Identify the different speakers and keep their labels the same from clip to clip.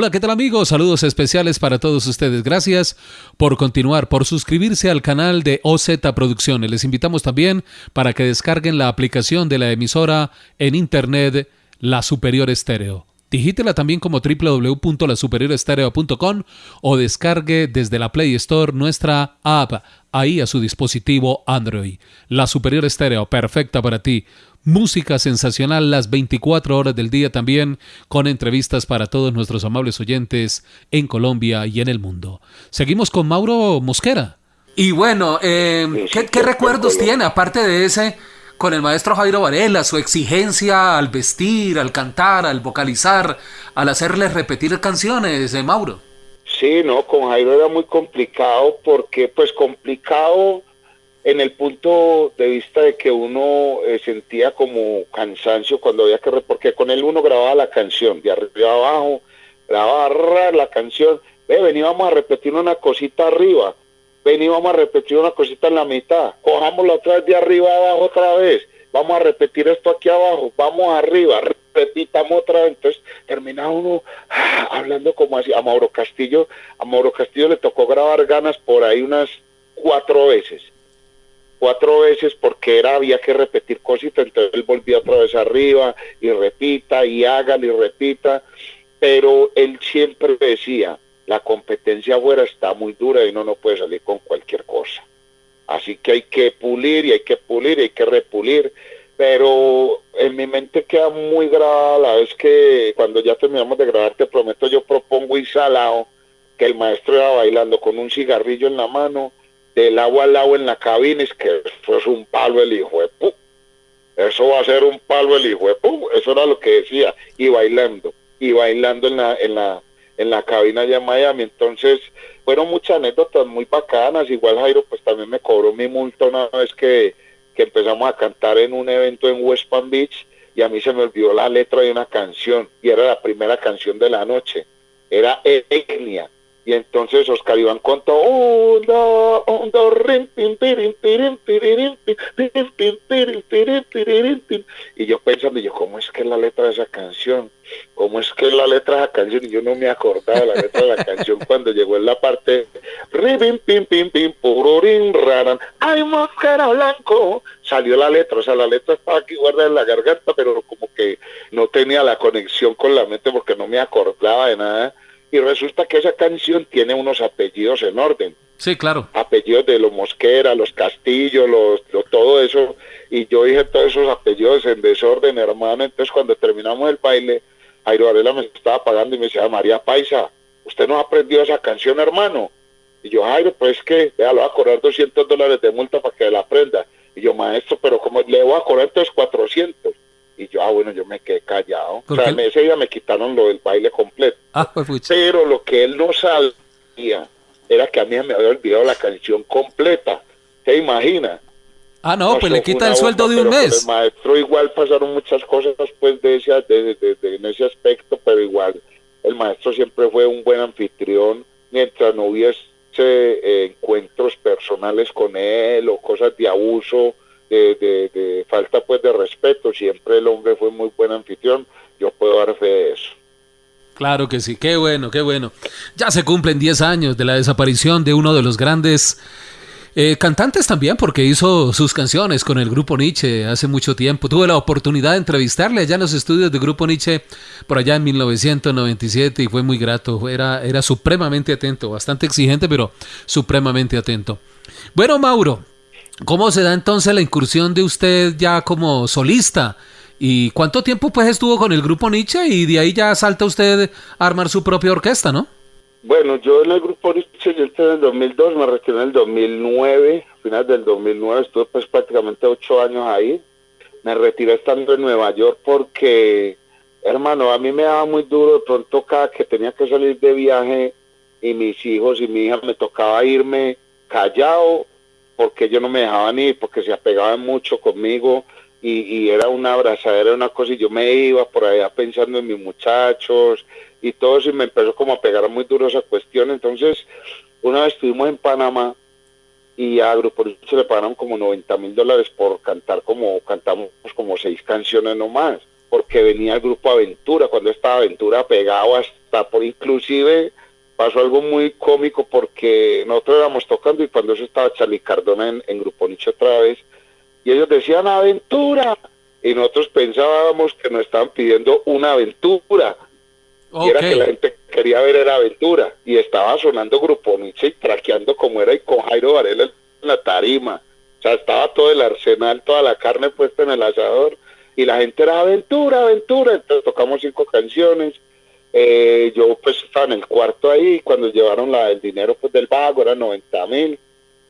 Speaker 1: Hola, ¿qué tal amigos? Saludos especiales para todos ustedes. Gracias por continuar, por suscribirse al canal de OZ Producciones. Les invitamos también para que descarguen la aplicación de la emisora en internet La Superior Estéreo. Digítela también como www.lasuperiorestereo.com o descargue desde la Play Store nuestra app ahí a su dispositivo Android. La Superior Estéreo, perfecta para ti. Música sensacional las 24 horas del día también, con entrevistas para todos nuestros amables oyentes en Colombia y en el mundo. Seguimos con Mauro Mosquera. Y bueno, eh, ¿qué, recuerdos tiene, aparte de ese, con el maestro Jairo Varela, su exigencia al vestir, al cantar, al vocalizar, al hacerle repetir canciones, de Mauro?
Speaker 2: Sí, no, con Jairo era muy complicado porque, pues complicado en el punto de vista de que uno eh, sentía como cansancio cuando había que, porque con él uno grababa la canción, de arriba abajo, grababa la canción, ve, veníamos a repetir una cosita arriba, veníamos a repetir una cosita en la mitad, cojámosla otra vez de arriba abajo otra vez, vamos a repetir esto aquí abajo, vamos arriba, repitamos otra vez, entonces terminaba uno ah, hablando como así, a Mauro Castillo, a Mauro Castillo le tocó grabar ganas por ahí unas cuatro veces. Cuatro veces porque era había que repetir cositas, entonces él volvía otra vez arriba y repita y hágale y repita, pero él siempre decía, la competencia afuera está muy dura y uno no puede salir con cualquier cosa. Así que hay que pulir y hay que pulir y hay que repulir, pero en mi mente queda muy grabada la vez que cuando ya terminamos de grabar, te prometo, yo propongo salado que el maestro iba bailando con un cigarrillo en la mano del agua al agua en la cabina, es que eso es un palo el hijo de pu. Eso va a ser un palo el hijo de pu. Eso era lo que decía. Y bailando, y bailando en la, en la, en la cabina allá en Miami. Entonces, fueron muchas anécdotas muy bacanas. Igual Jairo, pues también me cobró mi multa una vez que, que empezamos a cantar en un evento en West Palm Beach y a mí se me olvidó la letra de una canción y era la primera canción de la noche. Era Etnia y entonces Oscar Iván contó y yo pensando, yo, ¿cómo es que es la letra de esa canción? ¿Cómo es que es la letra de esa canción? Y yo no me acordaba la letra de la canción cuando llegó en la parte pim pim pim ay mosquera blanco salió la letra, o sea la letra estaba aquí guardada en la garganta pero como que no tenía la conexión con la mente porque no me acordaba de nada y resulta que esa canción tiene unos apellidos en orden.
Speaker 1: Sí, claro.
Speaker 2: Apellidos de los Mosquera, los Castillos, los, todo eso. Y yo dije todos esos apellidos en desorden, hermano. Entonces cuando terminamos el baile, Jairo Varela me estaba pagando y me decía, María Paisa, ¿usted no ha aprendido esa canción, hermano? Y yo, Jairo, pues que, vea, le voy a cobrar 200 dólares de multa para que la aprenda. Y yo, maestro, pero como le voy a cobrar entonces 400. Y yo, ah, bueno, yo me quedé callado. O sea, ese día me quitaron lo del baile completo. Ah, pues, Pero lo que él no sabía era que a mí me había olvidado la canción completa. ¿Se imagina?
Speaker 1: Ah, no, pues le quita el sueldo de un mes.
Speaker 2: El maestro igual pasaron muchas cosas después de ese, de, en ese aspecto, pero igual el maestro siempre fue un buen anfitrión mientras no hubiese eh, encuentros personales con él o cosas de abuso de, falta pues de respeto, siempre el hombre fue muy buen anfitrión, yo puedo dar fe de eso.
Speaker 1: Claro que sí, qué bueno, qué bueno. Ya se cumplen 10 años de la desaparición de uno de los grandes eh, cantantes también, porque hizo sus canciones con el grupo Nietzsche hace mucho tiempo. Tuve la oportunidad de entrevistarle allá en los estudios del grupo Nietzsche por allá en 1997 y fue muy grato. Era, era supremamente atento, bastante exigente, pero supremamente atento. Bueno, Mauro, ¿Cómo se da entonces la incursión de usted ya como solista? ¿Y cuánto tiempo pues estuvo con el grupo Nietzsche y de ahí ya salta usted a armar su propia orquesta, no?
Speaker 2: Bueno, yo en el grupo Nietzsche yo entré en el 2002, me retiré en el 2009, a final del 2009 estuve pues prácticamente ocho años ahí. Me retiré estando en Nueva York porque, hermano, a mí me daba muy duro de pronto cada que tenía que salir de viaje y mis hijos y mi hija me tocaba irme callado porque ellos no me dejaban ir, porque se apegaban mucho conmigo y, era una abrazadera, una cosa, y yo me iba por allá pensando en mis muchachos y todo eso, y me empezó como a pegar muy duro esa cuestión. Entonces, una vez estuvimos en Panamá y a Grupo se le pagaron como 90 mil dólares por cantar como, cantamos como seis canciones nomás, porque venía el Grupo Aventura, cuando estaba Aventura pegado hasta por inclusive pasó algo muy cómico porque nosotros éramos tocando y cuando eso estaba Charlie Cardona en, Grupo Nicho otra vez, y ellos decían aventura, y nosotros pensábamos que nos estaban pidiendo una aventura. Y era que la gente quería ver era aventura. Y estaba sonando Grupo Nietzsche y traqueando como era y con Jairo Varela en la tarima. O sea, estaba todo el arsenal, toda la carne puesta en el asador. Y la gente era aventura, aventura. Entonces tocamos cinco canciones. Eh, yo pues estaba en el cuarto ahí. Cuando llevaron la, el dinero pues del vago, era 90 mil.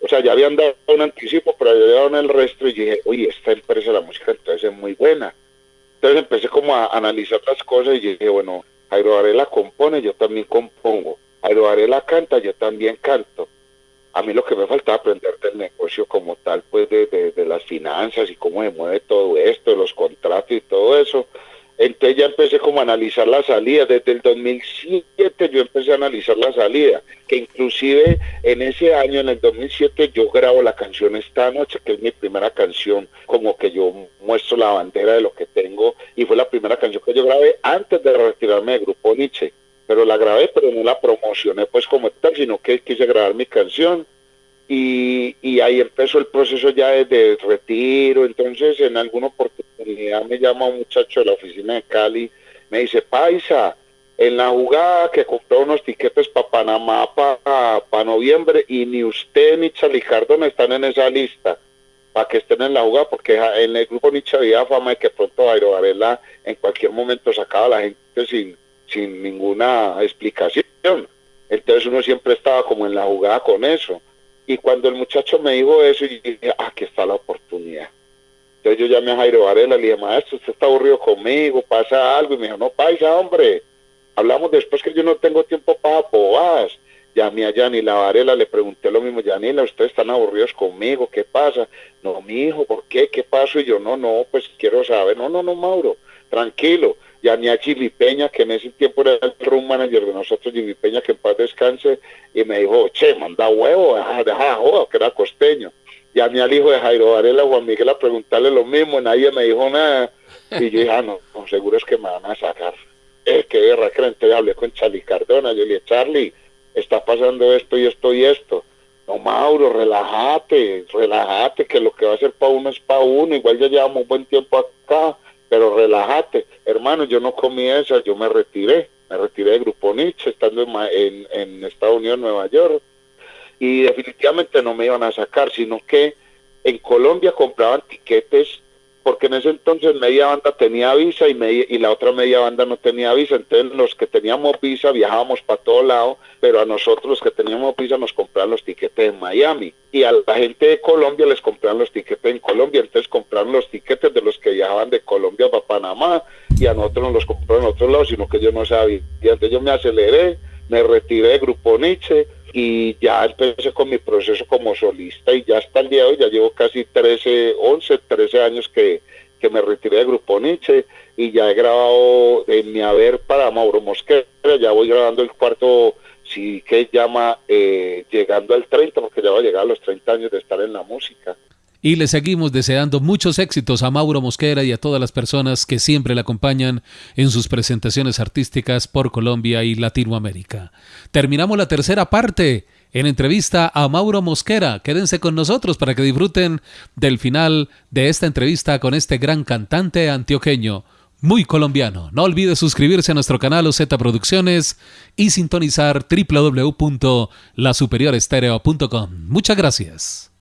Speaker 2: O sea, ya habían dado un anticipo, pero ya llevaron el resto y dije, oye, esta empresa de la música entonces es muy buena. Entonces empecé como a analizar las cosas y dije, bueno, Jairo Varela compone, yo también compongo. Jairo Varela canta, yo también canto. A mí lo que me faltaba aprender del negocio como tal, pues de, de, las finanzas y cómo se mueve todo esto, de los contratos y todo eso. Entonces ya empecé como a analizar la salida. Desde el 2007 yo empecé a analizar la salida, que inclusive en ese año, en el 2007, yo grabo la canción Esta Noche, que es mi primera canción, como que yo muestro la bandera de lo que tengo, y fue la primera canción que yo grabé antes de retirarme del grupo Nietzsche. Pero la grabé, pero no la promocioné pues como tal, sino que quise grabar mi canción y, ahí empezó el proceso ya de, retiro. Entonces, en alguna oportunidad me llama un muchacho de la oficina de Cali, me dice, Paisa, en la jugada que compró unos tiquetes para Panamá para noviembre y ni usted ni no están en esa lista para que estén en la jugada, porque en el grupo Nietzsche había fama de que pronto Jairo Varela en cualquier momento sacaba la gente sin, sin ninguna explicación. Entonces uno siempre estaba como en la jugada con eso. Y cuando el muchacho me dijo eso, yo dije, ah, aquí está la oportunidad. Yo llamé a Jairo Varela, le dije, maestro, usted está aburrido conmigo, pasa algo. Y me dijo, no, paisa, hombre, hablamos después que yo no tengo tiempo para bobadas. Llamé a Yanila Varela, le pregunté lo mismo, Yanila, ustedes están aburridos conmigo, ¿qué pasa? No, mi hijo, ¿por qué? ¿Qué pasó? Y yo, no, no, pues quiero saber. No, no, no, Mauro, tranquilo llamé a Jimmy Peña, que en ese tiempo era el room manager de nosotros, Jimmy Peña, que en paz descanse, y me dijo, che, manda huevo, deja, deja que era costeño. Llamé al hijo de Jairo Varela, Juan Miguel, a preguntarle lo mismo, nadie me dijo nada. Y yo dije, ah, no, seguro es que me van a sacar. Es que guerra, entonces hablé con Charlie Cardona, yo le dije, Charlie, está pasando esto y esto y esto. No, Mauro, relájate, relájate, que lo que va a ser para uno es para uno. Igual ya llevamos un buen tiempo acá pero relájate, hermano, yo no comí esa, yo me retiré, me retiré de Grupo Nietzsche estando en, en, Estados Unidos, Nueva York, y definitivamente no me iban a sacar, sino que en Colombia compraban tiquetes porque en ese entonces media banda tenía visa y, y la otra media banda no tenía visa, entonces los que teníamos visa viajábamos para todo lado, pero a nosotros los que teníamos visa nos compraban los tiquetes en Miami. Y a la gente de Colombia les compraban los tiquetes en Colombia, entonces compraron los tiquetes de los que viajaban de Colombia para Panamá y a nosotros nos los compraron en otro lado, sino que yo no sabía, y entonces yo me aceleré, me retiré de Grupo Nietzsche, y ya empecé con mi proceso como solista y ya hasta el día de hoy, ya llevo casi 13, 11, 13 años que, que me retiré del Grupo Nietzsche y ya he grabado en mi haber para Mauro Mosquera, ya voy grabando el cuarto, sí que llama eh, Llegando al 30, porque ya va a llegar a los 30 años de estar en la música.
Speaker 1: Y le seguimos deseando muchos éxitos a Mauro Mosquera y a todas las personas que siempre le acompañan en sus presentaciones artísticas por Colombia y Latinoamérica. Terminamos la tercera parte en entrevista a Mauro Mosquera. Quédense con nosotros para que disfruten del final de esta entrevista con este gran cantante antioqueño, muy colombiano. No olvide suscribirse a nuestro canal OZ Producciones y sintonizar www.lasuperiorestereo.com. Muchas gracias.